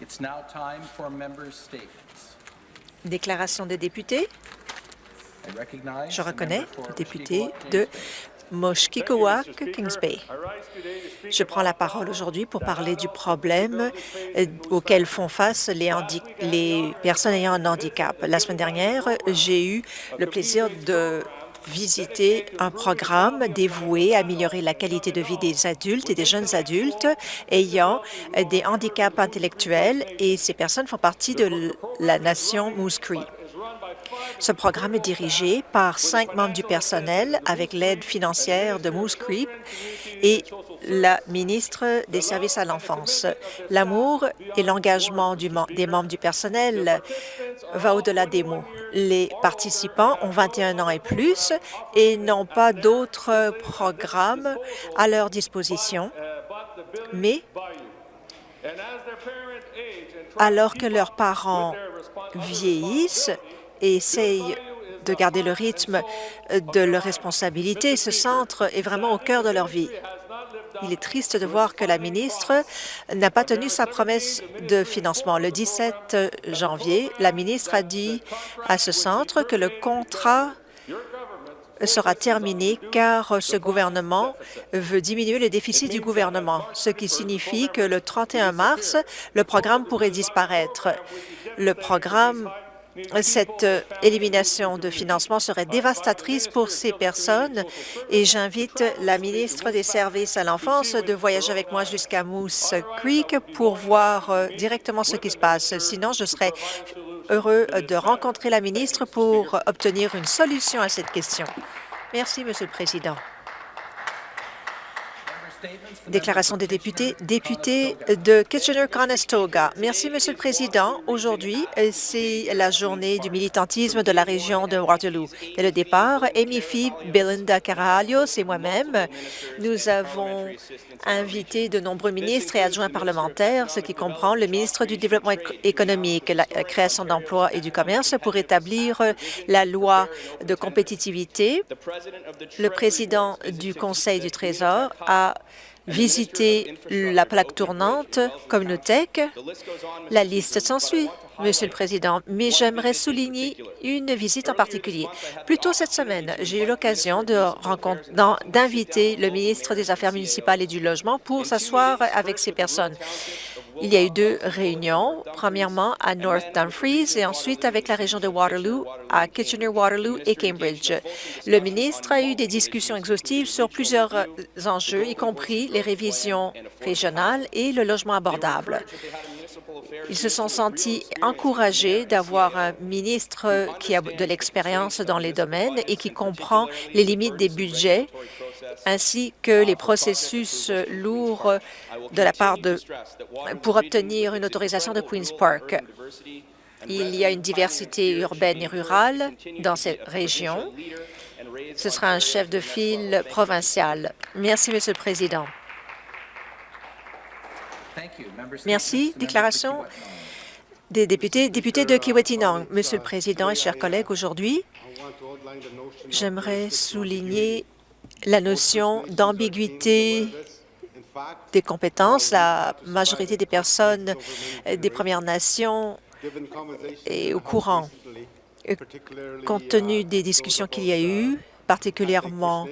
It's now time for members' statements. Déclaration des députés. Je reconnais le député de. Moshkikowak, Kings Bay. Je prends la parole aujourd'hui pour parler du problème euh, auquel font face les, les personnes ayant un handicap. La semaine dernière, j'ai eu le plaisir de visiter un programme dévoué à améliorer la qualité de vie des adultes et des jeunes adultes ayant des handicaps intellectuels et ces personnes font partie de la nation Moose. Ce programme est dirigé par cinq membres du personnel avec l'aide financière de Moose Creek et la ministre des Services à l'enfance. L'amour et l'engagement des membres du personnel va au-delà des mots. Les participants ont 21 ans et plus et n'ont pas d'autres programmes à leur disposition, mais alors que leurs parents vieillissent et essayent de garder le rythme de leurs responsabilités, ce centre est vraiment au cœur de leur vie. Il est triste de voir que la ministre n'a pas tenu sa promesse de financement. Le 17 janvier, la ministre a dit à ce centre que le contrat sera terminé car ce gouvernement veut diminuer le déficit du gouvernement, ce qui signifie que le 31 mars, le programme pourrait disparaître. Le programme cette élimination de financement serait dévastatrice pour ces personnes et j'invite la ministre des Services à l'enfance de voyager avec moi jusqu'à Moose Creek pour voir euh, directement ce qui se passe. Sinon, je serais heureux de rencontrer la ministre pour obtenir une solution à cette question. Merci, Monsieur le Président. Déclaration des députés. Député de Kitchener-Conestoga. Merci, Monsieur le Président. Aujourd'hui, euh, c'est la journée du militantisme de la région de Waterloo. Dès le départ, Amy Phoebe, Belinda Carajalios et moi-même, nous avons invité de nombreux ministres et adjoints parlementaires, ce qui comprend le ministre du Développement éco- économique, la la création d'emplois et du commerce pour établir euh, la loi de compétitivité. Le président du Conseil du Trésor a visité la plaque tournante Communotech. La liste s'ensuit, Monsieur le Président, mais j'aimerais souligner une visite en particulier. Plus tôt cette semaine, j'ai eu l'occasion d'inviter le ministre des Affaires municipales et du Logement pour s'asseoir avec ces personnes. Il y a eu deux réunions, premièrement à North Dumfries et ensuite avec la région de Waterloo, à Kitchener-Waterloo et Cambridge. Le ministre a eu des discussions exhaustives sur plusieurs euh, enjeux, y compris les révisions régionales et le logement abordable. Ils se sont sentis encouragés d'avoir un ministre qui a de l'expérience dans les domaines et qui comprend les limites des budgets ainsi que les processus lourds de la part de pour obtenir une autorisation de Queen's Park. Il y a une diversité urbaine et rurale dans cette région. Ce sera un chef de file provincial. Merci, Monsieur le Président. Merci. Déclaration des députés. Député de Kiwetinong, Monsieur le Président et chers collègues, aujourd'hui, j'aimerais souligner la notion d'ambiguïté des compétences. La majorité des personnes des Premières Nations est au courant. Compte tenu des discussions qu'il y a eu, particulièrement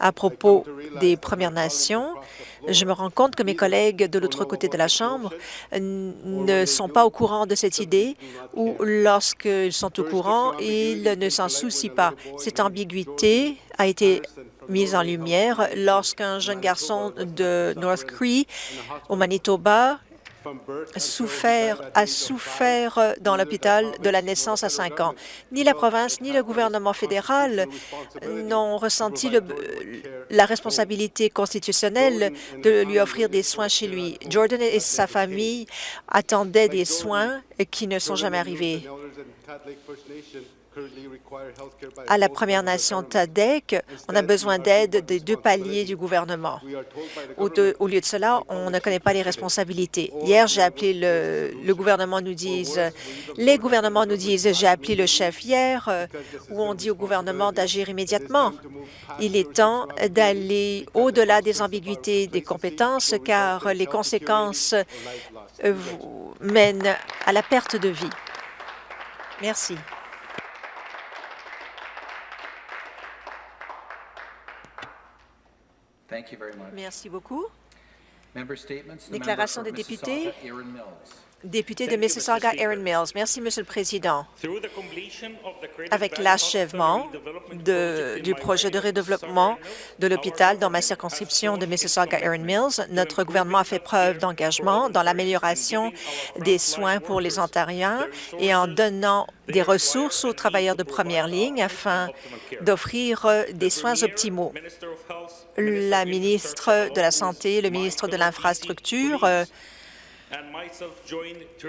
à propos des Premières Nations, je me rends compte que mes collègues de l'autre côté de la Chambre ne sont pas au courant de cette idée ou lorsqu'ils sont au courant, ils ne s'en soucient pas. Cette ambiguïté a été mise en lumière lorsqu'un jeune garçon de North Cree, au Manitoba, souffert, a souffert dans l'hôpital de la naissance à 5 ans. Ni la province ni le gouvernement fédéral n'ont ressenti la responsabilité constitutionnelle de lui offrir des soins chez lui. Jordan et sa famille attendaient des soins qui ne sont jamais arrivés. À la Première Nation Tadek, on a besoin d'aide des deux paliers du gouvernement. Au, lieu de cela, on ne connaît pas les responsabilités. Hier, j'ai appelé le, gouvernement, nous disent, les gouvernements nous disent, j'ai appelé le chef hier, euh, où on dit au gouvernement d'agir immédiatement. Il est temps d'aller au-delà des ambiguïtés des compétences, car les conséquences euh, mènent à la perte de vie. Merci. Thank you very much. Merci beaucoup. Déclaration des députés. Mississauga. Député de Mississauga, Aaron Mills. Merci, Monsieur le Président. Avec l'achèvement du projet de redéveloppement de l'hôpital dans ma circonscription de Mississauga-Erin Mills, notre gouvernement a fait preuve d'engagement dans l'amélioration des soins pour les Ontariens et en donnant des ressources aux travailleurs de première ligne afin d'offrir euh, des soins optimaux. La ministre de la Santé, le ministre de l'Infrastructure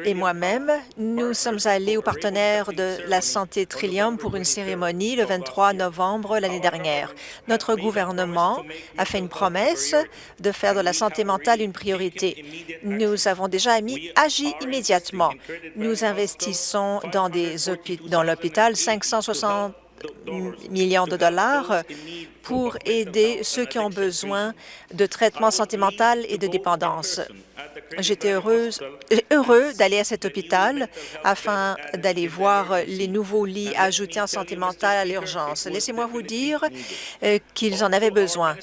et moi-même, nous sommes allés aux partenaires de la santé Trillium pour une cérémonie le 23 novembre l'année dernière. Notre gouvernement a fait une promesse de faire de la santé mentale une priorité. Nous avons déjà agi, agi immédiatement. Nous investissons dans, des hôpi- dans l'hôpital 560 millions de dollars pour aider ceux qui ont besoin de traitement santé mentale et de dépendance. J'étais heureuse, heureux d'aller à cet hôpital afin d'aller voir les nouveaux lits ajoutés en santé mentale à l'urgence. Laissez-moi vous dire euh, qu'ils en avaient besoin.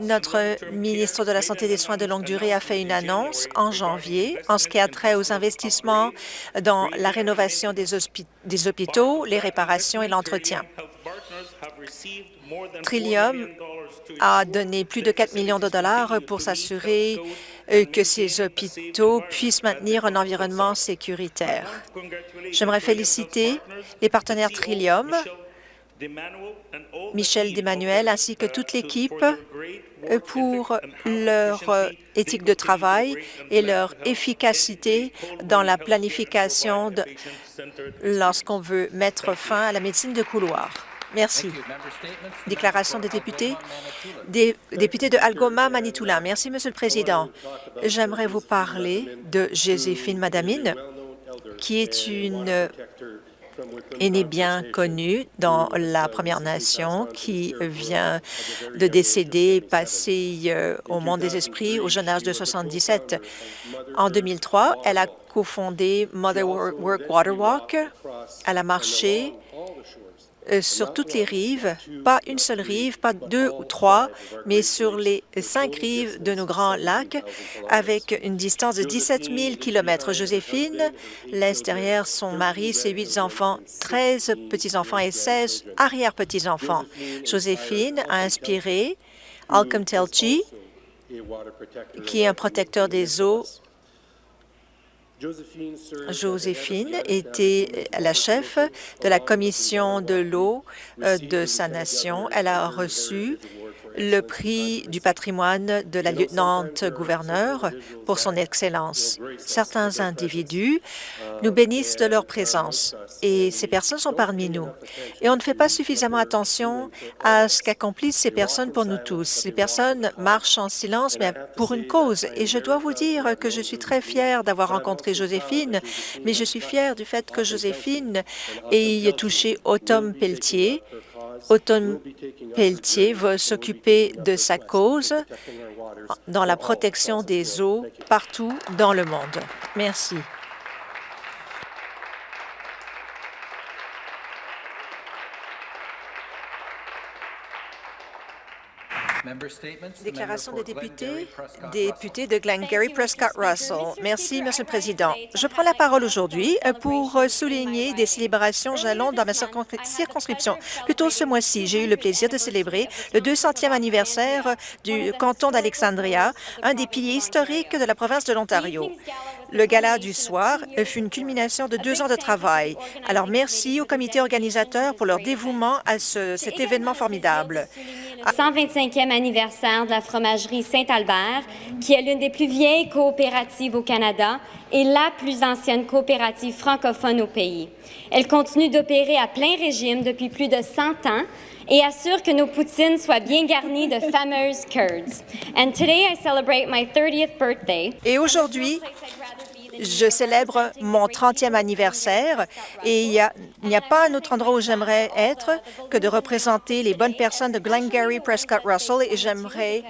Notre ministre de la Santé et des Soins de longue durée a fait une annonce en janvier en ce qui a trait aux investissements dans la rénovation des hôpitaux, les réparations et l'entretien. Trillium a donné plus de 4 millions de dollars pour s'assurer euh, que ces hôpitaux puissent maintenir un environnement sécuritaire. J'aimerais féliciter les partenaires Trillium, Michel Desmanuel, ainsi que toute l'équipe euh, pour leur euh, éthique de travail et leur efficacité dans la planification lorsqu'on veut mettre fin à la médecine de couloir. Merci. Déclaration des députés. Des députés de Algoma, Manitoulin. Merci, Monsieur le Président. J'aimerais vous parler de Joséphine Madamine, qui est une aînée bien connue dans la Première Nation, qui vient de décéder, passer euh, au monde des esprits au jeune âge de 77. En 2003, elle a cofondé Mother Work Water Walk. Elle a marché sur toutes les rives, pas une seule rive, pas deux ou trois, mais sur les cinq rives de nos grands lacs, avec une distance de 17 000 kilomètres. Joséphine laisse derrière son mari, ses huit enfants, 13 petits-enfants et 16 arrière-petits-enfants. Joséphine a inspiré Alcom Telchi, qui est un protecteur des eaux Joséphine était la chef de la commission de l'eau euh, de sa nation. Elle a reçu le prix du patrimoine de la lieutenant-gouverneur pour son excellence. Certains individus nous bénissent de leur présence et ces personnes sont parmi nous. Et on ne fait pas suffisamment attention à ce qu'accomplissent ces personnes pour nous tous. Ces personnes marchent en silence, mais pour une cause. Et je dois vous dire que je suis très fière d'avoir rencontré Joséphine, mais je suis fière du fait que Joséphine ait touché Autumn Pelletier, Automne Pelletier va s'occuper de sa cause dans la protection des eaux partout dans le monde. Merci. Déclaration des députés, député de Glengarry Prescott Russell. Merci, Monsieur le Président. Je prends la parole aujourd'hui pour euh, souligner des célébrations jalons dans ma circonscri- circonscription. Plus tôt ce mois-ci, j'ai eu le plaisir de célébrer le 200e anniversaire du canton d'Alexandria, un des piliers historiques de la province de l'Ontario. Le gala du soir fut une culmination de deux ans de travail. Alors merci au comité organisateur pour leur dévouement à ce- cet événement formidable. 125e anniversaire de la fromagerie Saint-Albert, qui est l'une des plus vieilles coopératives au Canada et la plus ancienne coopérative francophone au pays. Elle continue d'opérer à plein régime depuis plus de 100 ans et assure que nos poutines soient bien garnies de fameuses curds. And today I celebrate my 30th birthday. Et aujourd'hui, je célèbre mon 30e anniversaire et il n'y a, pas un autre endroit où j'aimerais être que de représenter les bonnes personnes de Glengarry, Prescott, Russell et j'aimerais,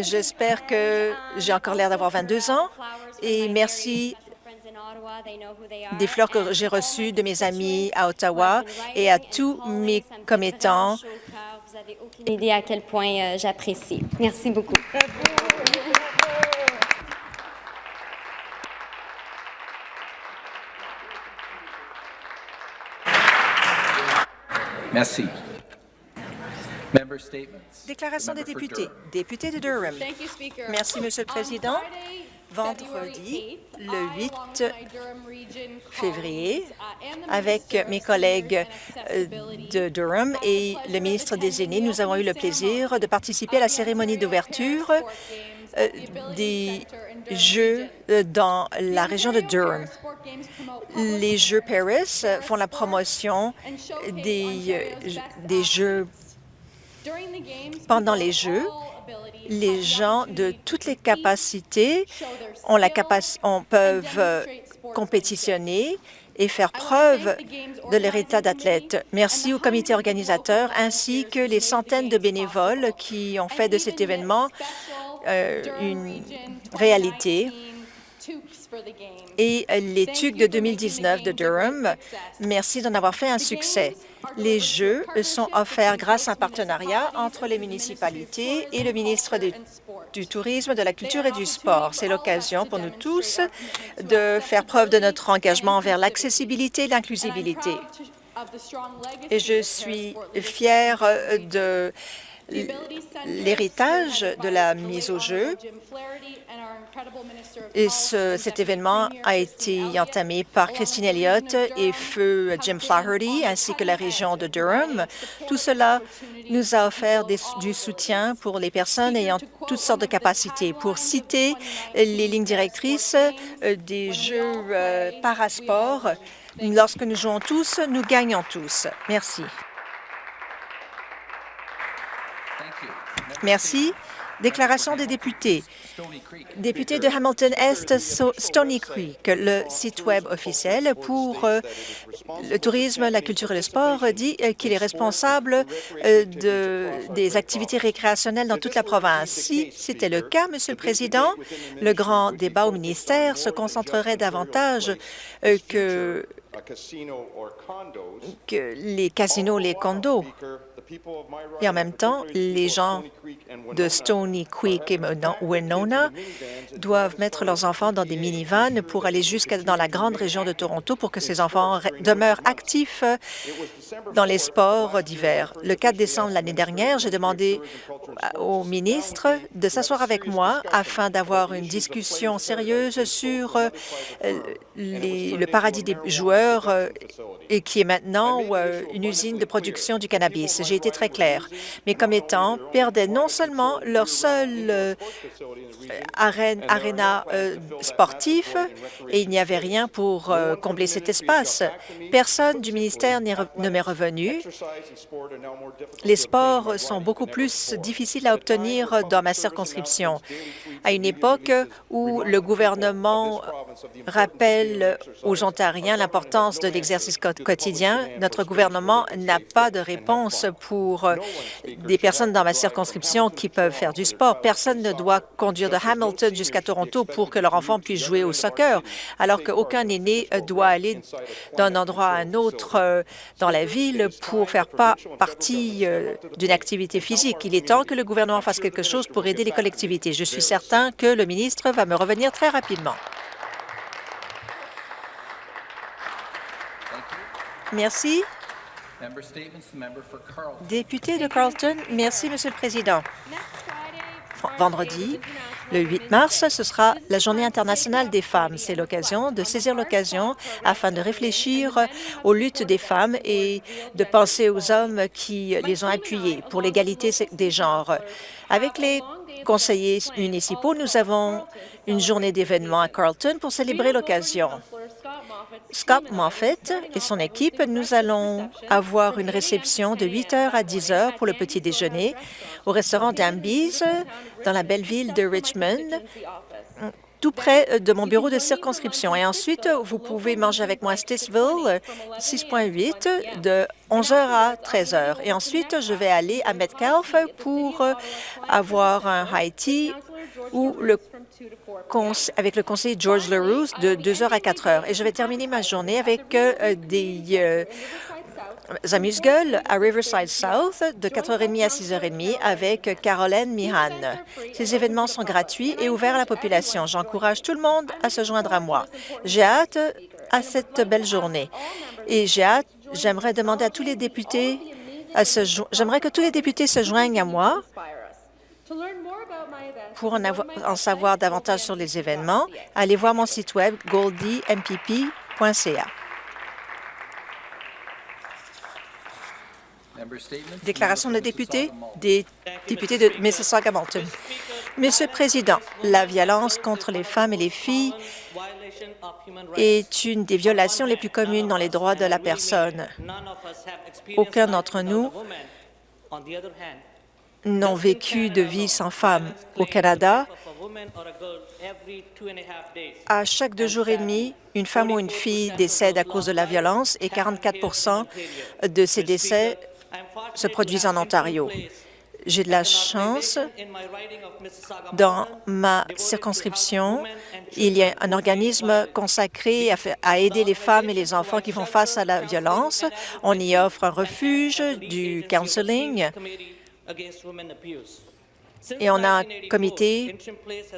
j'espère que j'ai encore l'air d'avoir 22 ans et merci des fleurs que j'ai reçues de mes amis à Ottawa et à tous mes commettants. Vous avez aucune idée à quel point euh, j'apprécie. Merci beaucoup. Merci. Déclaration des députés. Député de Durham. Merci, Monsieur le Président. Vendredi, le 8 février, avec mes collègues euh, de Durham et le ministre des Aînés, nous avons eu le plaisir de participer à la cérémonie d'ouverture des Jeux euh, dans la région de Durham. Les Jeux Paris euh, font la promotion des, euh, des Jeux pendant les Jeux. Les gens de toutes les capacités ont la peuvent euh, compétitionner et faire preuve de leur état d'athlète. Merci au comité organisateur ainsi que les centaines de bénévoles qui ont fait de cet événement euh, une réalité et les TUC de 2019 de Durham. Merci d'en avoir fait un succès. Les Jeux sont offerts grâce à un partenariat entre les municipalités et le ministre des- du Tourisme, de la Culture et du Sport. C'est l'occasion pour nous tous de faire preuve de notre engagement envers l'accessibilité et l'inclusivité. Et je suis fière euh, de l'héritage de la mise au jeu. Et ce- cet événement a été entamé par Christine Elliott et feu Jim Flaherty, ainsi que la région de Durham. Tout cela nous a offert du soutien pour les personnes ayant toutes sortes de capacités. Pour citer les lignes directrices euh, des Jeux euh, parasport, lorsque nous jouons tous, nous gagnons tous. Merci. Merci. Déclaration des députés. Député de Hamilton Est, So- Stony Creek, le site Web officiel pour euh, le tourisme, la culture et le sport dit qu'il est responsable euh, de, des activités récréationnelles dans toute la province. Si c'était le cas, Monsieur le Président, le grand débat au ministère se concentrerait davantage euh, que, que les casinos, les condos. Et en même temps, les gens de Stony Creek et Winona doivent mettre leurs enfants dans des minivans pour aller jusqu'à dans la grande région de Toronto pour que ces enfants re- demeurent actifs dans les sports d'hiver. Le 4 décembre l'année dernière, j'ai demandé au ministre de s'asseoir avec moi afin d'avoir une discussion sérieuse sur euh, le paradis des joueurs euh, et qui est maintenant euh, une usine de production du cannabis. J'ai été très clair. Mes commettants perdaient non seulement leur seul euh, arène, aréna euh, sportif et il n'y avait rien pour euh, combler cet espace. Personne du ministère ne m'est revenu. Les sports sont beaucoup plus difficiles à obtenir dans ma circonscription. À une époque où le gouvernement rappelle aux Ontariens l'importance de l'exercice quotidien, notre gouvernement n'a pas de réponse pour des personnes dans ma circonscription qui peuvent faire du sport. Personne ne doit conduire de Hamilton jusqu'à Toronto pour que leur enfant puisse jouer au soccer, alors qu'aucun aîné doit aller d'un endroit à un autre euh, dans la ville pour faire pas partie euh, d'une activité physique. Il est temps que le gouvernement fasse quelque chose pour aider les collectivités. Je suis certain que le ministre va me revenir très rapidement. Merci. Député de Carleton, merci, Monsieur le Président. Vendredi, Le 8 mars, ce sera la Journée internationale des femmes. C'est l'occasion de saisir l'occasion afin de réfléchir aux luttes des femmes et de penser aux hommes qui les ont appuyées pour l'égalité des genres. Avec les conseillers municipaux, nous avons une journée d'événements à Carlton pour célébrer l'occasion. Scott Moffett et son équipe, nous allons avoir une réception de 8 heures à 10 heures pour le petit déjeuner au restaurant d'Ambies dans la belle ville de Richmond, tout près de mon bureau de circonscription. Et ensuite, vous pouvez manger avec moi à Stittsville, 6.8, de 11 heures à 13 heures. Et ensuite, je vais aller à Metcalfe pour avoir un high tea ou le avec le conseiller George LaRousse de 2 h à 4 heures. Et je vais terminer ma journée avec euh, des euh, amuse-gueules à Riverside South de 4h30 à 6h30 avec Caroline Mihan. Ces événements sont gratuits et ouverts à la population. J'encourage tout le monde à se joindre à moi. J'ai hâte à cette belle journée. Et j'ai hâte, j'aimerais demander à tous les députés j'aimerais que tous les députés se joignent à moi pour en, en, savoir davantage sur les événements, allez voir mon site web goldympp.ca. Déclaration de député des députés de Mississauga-Malton. Monsieur le Président, la violence contre les femmes et les filles est une des violations les plus communes dans les droits de la personne. Aucun d'entre nous n'ont vécu de vie sans femme. Au Canada, à chaque deux jours et demi, une femme ou une fille décède à cause de la violence et 44% de ces décès se produisent en Ontario. J'ai de la chance. Dans ma circonscription, il y a un organisme consacré à, aider les femmes et les enfants qui font face à la violence. On y offre un refuge, du counseling, et on a un comité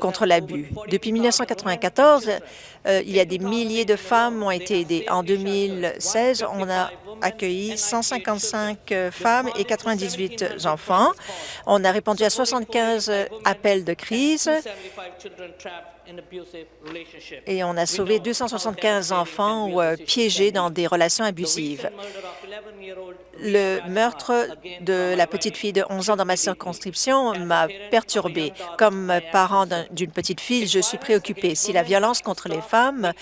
contre l'abus. Depuis 1994, euh, il y a des milliers de femmes ont été aidées. En 2016, on a accueilli 155 femmes et 98 enfants. On a répondu à 75 appels de crise et on a sauvé 275 enfants euh, piégés dans des relations abusives. Le meurtre de la petite fille de 11 ans dans ma circonscription m'a perturbée. Comme parent d'une petite fille, je suis préoccupée. Si la violence contre les femmes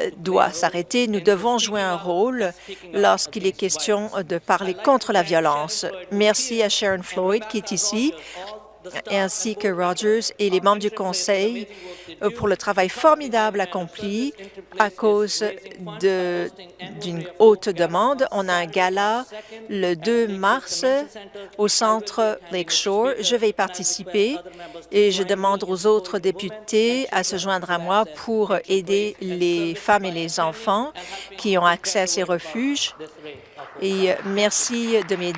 euh, doit s'arrêter, nous devons jouer un rôle lorsqu'il est question de parler contre la violence. Merci à Sharon Floyd qui est ici ainsi que Rogers et les membres du Conseil euh, pour le travail formidable accompli à cause d'une haute demande. On a un gala le 2 mars au centre Lakeshore. Je vais y participer et je demande aux autres députés à se joindre à moi pour aider les femmes et les enfants qui ont accès à ces refuges. Et merci de m'aider